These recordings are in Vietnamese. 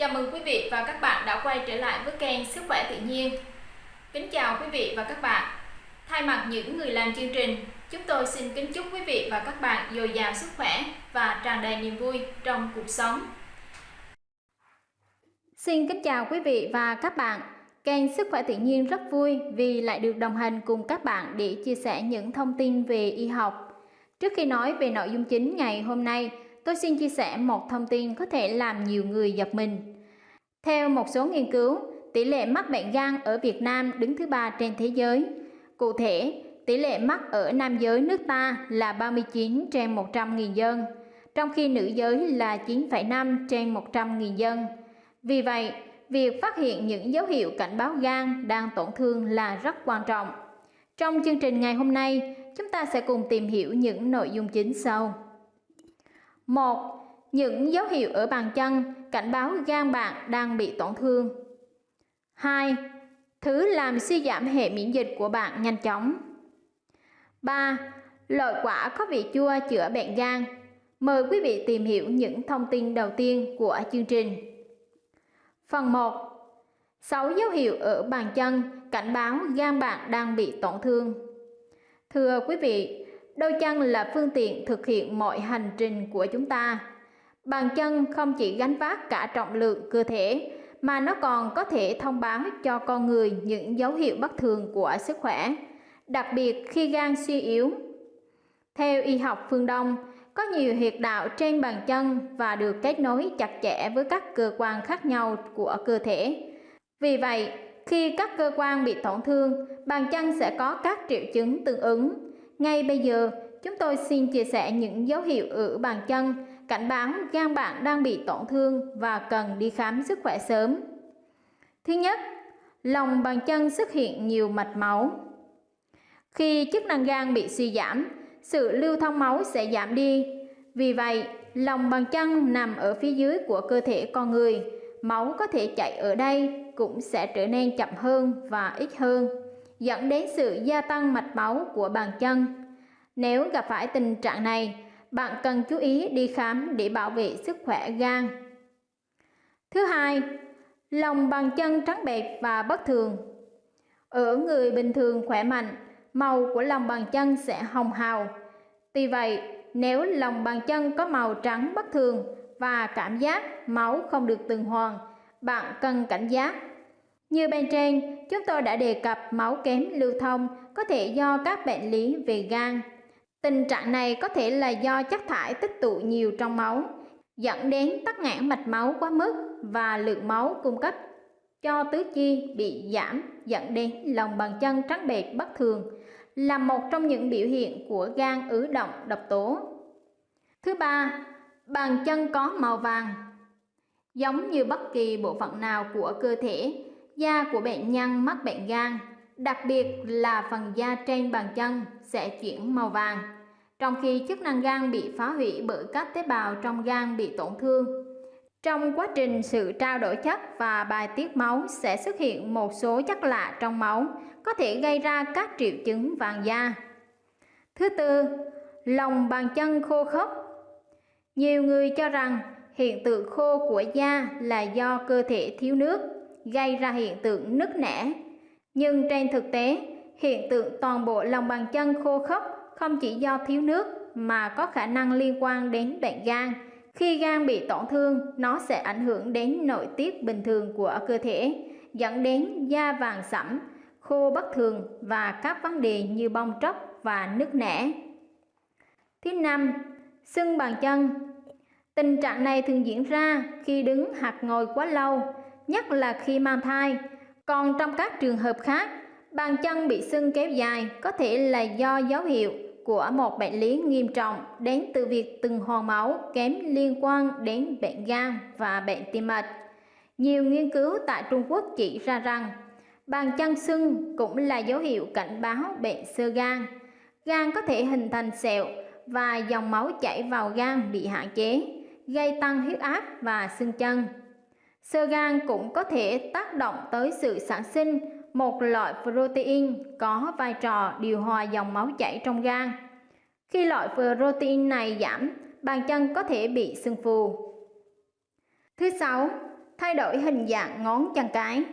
Chào mừng quý vị và các bạn đã quay trở lại với kênh Sức khỏe tự nhiên. Kính chào quý vị và các bạn. Thay mặt những người làm chương trình, chúng tôi xin kính chúc quý vị và các bạn dồi dào sức khỏe và tràn đầy niềm vui trong cuộc sống. Xin kính chào quý vị và các bạn. Kênh Sức khỏe tự nhiên rất vui vì lại được đồng hành cùng các bạn để chia sẻ những thông tin về y học. Trước khi nói về nội dung chính ngày hôm nay, tôi xin chia sẻ một thông tin có thể làm nhiều người giật mình. Theo một số nghiên cứu, tỷ lệ mắc bệnh gan ở Việt Nam đứng thứ ba trên thế giới. Cụ thể, tỷ lệ mắc ở nam giới nước ta là 39 trên 100.000 dân, trong khi nữ giới là 9,5 trên 100.000 dân. Vì vậy, việc phát hiện những dấu hiệu cảnh báo gan đang tổn thương là rất quan trọng. Trong chương trình ngày hôm nay, chúng ta sẽ cùng tìm hiểu những nội dung chính sau. 1. Những dấu hiệu ở bàn chân cảnh báo gan bạn đang bị tổn thương. 2. Thứ làm suy giảm hệ miễn dịch của bạn nhanh chóng. 3. Loại quả có vị chua chữa bệnh gan. Mời quý vị tìm hiểu những thông tin đầu tiên của chương trình. Phần 1. 6 dấu hiệu ở bàn chân cảnh báo gan bạn đang bị tổn thương. Thưa quý vị, đôi chân là phương tiện thực hiện mọi hành trình của chúng ta. Bàn chân không chỉ gánh vác cả trọng lượng cơ thể mà nó còn có thể thông báo cho con người những dấu hiệu bất thường của sức khỏe, đặc biệt khi gan suy yếu. Theo y học phương Đông, có nhiều huyệt đạo trên bàn chân và được kết nối chặt chẽ với các cơ quan khác nhau của cơ thể. Vì vậy, khi các cơ quan bị tổn thương, bàn chân sẽ có các triệu chứng tương ứng. Ngay bây giờ, chúng tôi xin chia sẻ những dấu hiệu ở bàn chân cảnh báo gan bạn đang bị tổn thương và cần đi khám sức khỏe sớm. Thứ nhất, lòng bàn chân xuất hiện nhiều mạch máu. Khi chức năng gan bị suy giảm, sự lưu thông máu sẽ giảm đi. Vì vậy, lòng bàn chân nằm ở phía dưới của cơ thể con người, máu có thể chạy ở đây cũng sẽ trở nên chậm hơn và ít hơn, dẫn đến sự gia tăng mạch máu của bàn chân. Nếu gặp phải tình trạng này, bạn cần chú ý đi khám để bảo vệ sức khỏe gan. Thứ hai, lòng bàn chân trắng bệch và bất thường. Ở người bình thường khỏe mạnh, màu của lòng bàn chân sẽ hồng hào. Tuy vậy, nếu lòng bàn chân có màu trắng bất thường và cảm giác máu không được tuần hoàn, bạn cần cảnh giác. Như bên trên, chúng tôi đã đề cập máu kém lưu thông có thể do các bệnh lý về gan, Tình trạng này có thể là do chất thải tích tụ nhiều trong máu, dẫn đến tắc nghẽn mạch máu quá mức và lượng máu cung cấp cho tứ chi bị giảm dẫn đến lòng bàn chân trắng bệch bất thường là một trong những biểu hiện của gan ứ động độc tố. Thứ ba, bàn chân có màu vàng. Giống như bất kỳ bộ phận nào của cơ thể, da của bệnh nhân mắc bệnh gan đặc biệt là phần da trên bàn chân sẽ chuyển màu vàng, trong khi chức năng gan bị phá hủy bởi các tế bào trong gan bị tổn thương. Trong quá trình sự trao đổi chất và bài tiết máu sẽ xuất hiện một số chất lạ trong máu, có thể gây ra các triệu chứng vàng da. Thứ tư, lòng bàn chân khô khốc. Nhiều người cho rằng hiện tượng khô của da là do cơ thể thiếu nước, gây ra hiện tượng nứt nẻ, nhưng trên thực tế, hiện tượng toàn bộ lòng bàn chân khô khốc không chỉ do thiếu nước mà có khả năng liên quan đến bệnh gan. Khi gan bị tổn thương, nó sẽ ảnh hưởng đến nội tiết bình thường của cơ thể, dẫn đến da vàng sẫm, khô bất thường và các vấn đề như bong tróc và nứt nẻ. Thứ năm, sưng bàn chân. Tình trạng này thường diễn ra khi đứng hoặc ngồi quá lâu, nhất là khi mang thai, còn trong các trường hợp khác, bàn chân bị sưng kéo dài có thể là do dấu hiệu của một bệnh lý nghiêm trọng đến từ việc từng hormone máu kém liên quan đến bệnh gan và bệnh tim mạch. Nhiều nghiên cứu tại Trung Quốc chỉ ra rằng bàn chân sưng cũng là dấu hiệu cảnh báo bệnh sơ gan. Gan có thể hình thành sẹo và dòng máu chảy vào gan bị hạn chế, gây tăng huyết áp và sưng chân. Sơ gan cũng có thể tác động tới sự sản sinh một loại protein có vai trò điều hòa dòng máu chảy trong gan. Khi loại protein này giảm, bàn chân có thể bị sưng phù. Thứ sáu, Thay đổi hình dạng ngón chân cái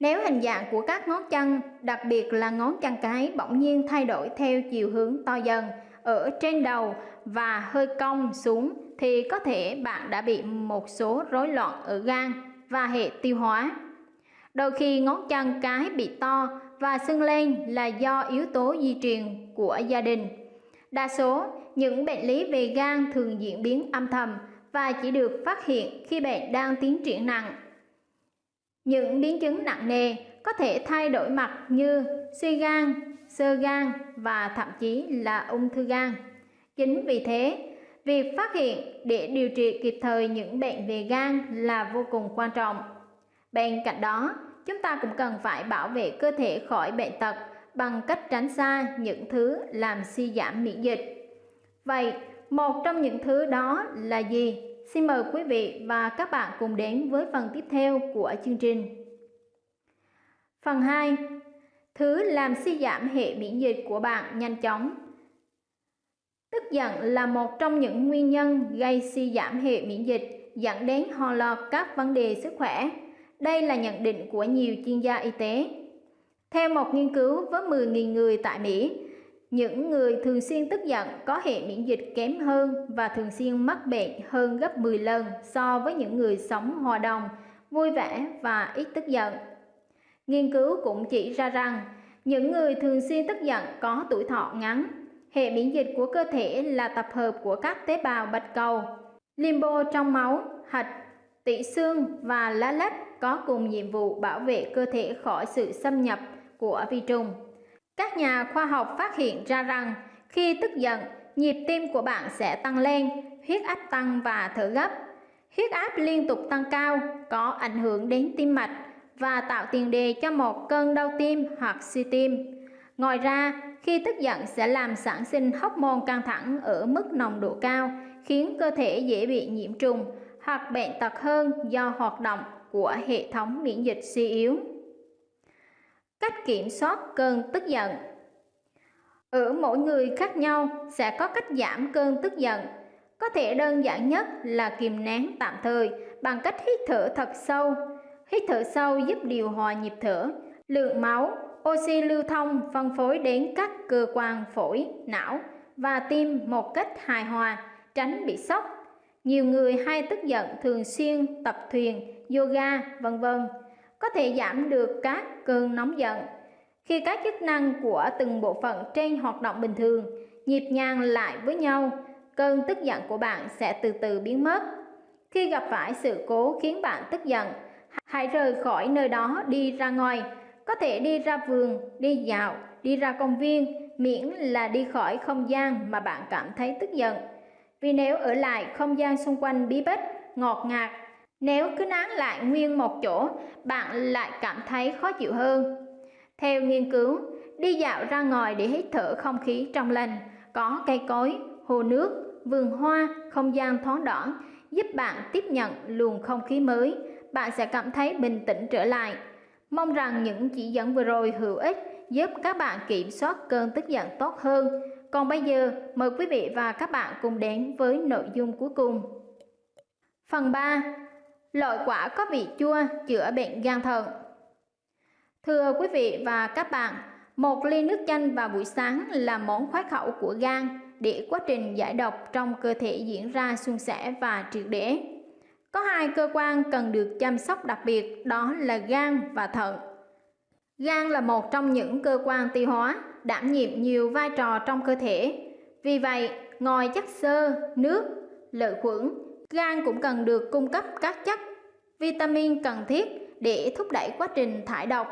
Nếu hình dạng của các ngón chân, đặc biệt là ngón chân cái bỗng nhiên thay đổi theo chiều hướng to dần ở trên đầu và hơi cong xuống thì có thể bạn đã bị một số rối loạn ở gan và hệ tiêu hóa. Đôi khi ngón chân cái bị to và sưng lên là do yếu tố di truyền của gia đình. Đa số những bệnh lý về gan thường diễn biến âm thầm và chỉ được phát hiện khi bệnh đang tiến triển nặng. Những biến chứng nặng nề có thể thay đổi mặt như suy gan, sơ gan và thậm chí là ung thư gan. Chính vì thế, việc phát hiện để điều trị kịp thời những bệnh về gan là vô cùng quan trọng. Bên cạnh đó, chúng ta cũng cần phải bảo vệ cơ thể khỏi bệnh tật bằng cách tránh xa những thứ làm suy giảm miễn dịch. Vậy, một trong những thứ đó là gì? Xin mời quý vị và các bạn cùng đến với phần tiếp theo của chương trình. Phần 2. Thứ làm suy giảm hệ miễn dịch của bạn nhanh chóng. Tức giận là một trong những nguyên nhân gây suy giảm hệ miễn dịch dẫn đến ho lọt các vấn đề sức khỏe. Đây là nhận định của nhiều chuyên gia y tế. Theo một nghiên cứu với 10.000 người tại Mỹ, những người thường xuyên tức giận có hệ miễn dịch kém hơn và thường xuyên mắc bệnh hơn gấp 10 lần so với những người sống hòa đồng, vui vẻ và ít tức giận. Nghiên cứu cũng chỉ ra rằng những người thường xuyên tức giận có tuổi thọ ngắn. Hệ miễn dịch của cơ thể là tập hợp của các tế bào bạch cầu, limbo trong máu, hạch, tủy xương và lá lách có cùng nhiệm vụ bảo vệ cơ thể khỏi sự xâm nhập của vi trùng. Các nhà khoa học phát hiện ra rằng khi tức giận, nhịp tim của bạn sẽ tăng lên, huyết áp tăng và thở gấp. Huyết áp liên tục tăng cao có ảnh hưởng đến tim mạch và tạo tiền đề cho một cơn đau tim hoặc suy tim. Ngoài ra, khi tức giận sẽ làm sản sinh hormone căng thẳng ở mức nồng độ cao, khiến cơ thể dễ bị nhiễm trùng hoặc bệnh tật hơn do hoạt động của hệ thống miễn dịch suy yếu. Cách kiểm soát cơn tức giận Ở mỗi người khác nhau sẽ có cách giảm cơn tức giận. Có thể đơn giản nhất là kìm nén tạm thời bằng cách hít thở thật sâu. Hít thở sâu giúp điều hòa nhịp thở, lượng máu, oxy lưu thông phân phối đến các cơ quan phổi, não và tim một cách hài hòa, tránh bị sốc. Nhiều người hay tức giận thường xuyên tập thuyền, yoga, vân vân có thể giảm được các cơn nóng giận. Khi các chức năng của từng bộ phận trên hoạt động bình thường, nhịp nhàng lại với nhau, cơn tức giận của bạn sẽ từ từ biến mất. Khi gặp phải sự cố khiến bạn tức giận, hãy rời khỏi nơi đó đi ra ngoài, có thể đi ra vườn, đi dạo, đi ra công viên, miễn là đi khỏi không gian mà bạn cảm thấy tức giận. Vì nếu ở lại không gian xung quanh bí bách, ngọt ngạt nếu cứ nán lại nguyên một chỗ, bạn lại cảm thấy khó chịu hơn. Theo nghiên cứu, đi dạo ra ngoài để hít thở không khí trong lành, có cây cối, hồ nước, vườn hoa, không gian thoáng đãng giúp bạn tiếp nhận luồng không khí mới, bạn sẽ cảm thấy bình tĩnh trở lại. Mong rằng những chỉ dẫn vừa rồi hữu ích giúp các bạn kiểm soát cơn tức giận tốt hơn. Còn bây giờ, mời quý vị và các bạn cùng đến với nội dung cuối cùng. Phần 3 Loại quả có vị chua chữa bệnh gan thận. Thưa quý vị và các bạn, một ly nước chanh vào buổi sáng là món khoái khẩu của gan để quá trình giải độc trong cơ thể diễn ra suôn sẻ và triệt để. Có hai cơ quan cần được chăm sóc đặc biệt đó là gan và thận. Gan là một trong những cơ quan tiêu hóa đảm nhiệm nhiều vai trò trong cơ thể. Vì vậy, ngoài chất xơ, nước, lợi khuẩn, gan cũng cần được cung cấp các chất vitamin cần thiết để thúc đẩy quá trình thải độc.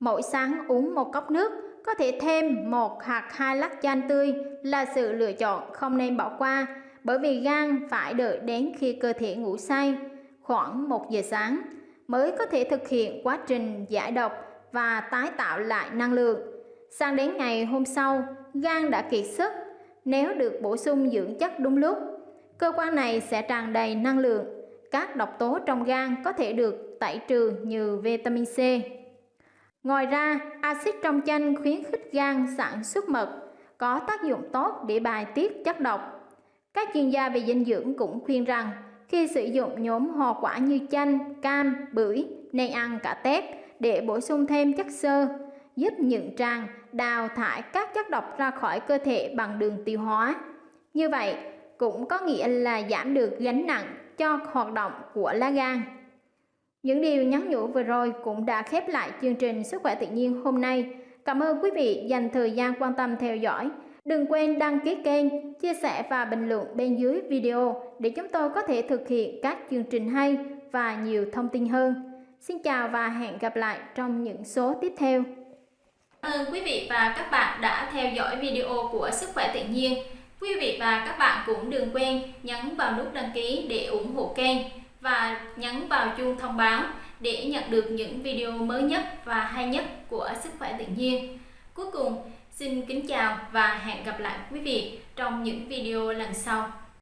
Mỗi sáng uống một cốc nước, có thể thêm một hạt hai lát chanh tươi là sự lựa chọn không nên bỏ qua bởi vì gan phải đợi đến khi cơ thể ngủ say khoảng 1 giờ sáng mới có thể thực hiện quá trình giải độc và tái tạo lại năng lượng. Sang đến ngày hôm sau, gan đã kiệt sức. Nếu được bổ sung dưỡng chất đúng lúc, cơ quan này sẽ tràn đầy năng lượng các độc tố trong gan có thể được tẩy trừ như vitamin C. Ngoài ra, axit trong chanh khuyến khích gan sản xuất mật, có tác dụng tốt để bài tiết chất độc. Các chuyên gia về dinh dưỡng cũng khuyên rằng khi sử dụng nhóm hoa quả như chanh, cam, bưởi nên ăn cả tép để bổ sung thêm chất xơ, giúp nhuận tràng đào thải các chất độc ra khỏi cơ thể bằng đường tiêu hóa. Như vậy, cũng có nghĩa là giảm được gánh nặng cho hoạt động của lá gan. Những điều nhắn nhủ vừa rồi cũng đã khép lại chương trình Sức khỏe tự nhiên hôm nay. Cảm ơn quý vị dành thời gian quan tâm theo dõi. Đừng quên đăng ký kênh, chia sẻ và bình luận bên dưới video để chúng tôi có thể thực hiện các chương trình hay và nhiều thông tin hơn. Xin chào và hẹn gặp lại trong những số tiếp theo. Cảm ơn quý vị và các bạn đã theo dõi video của Sức khỏe tự nhiên. Quý vị và các bạn cũng đừng quên nhấn vào nút đăng ký để ủng hộ kênh và nhấn vào chuông thông báo để nhận được những video mới nhất và hay nhất của Sức khỏe tự nhiên. Cuối cùng, xin kính chào và hẹn gặp lại quý vị trong những video lần sau.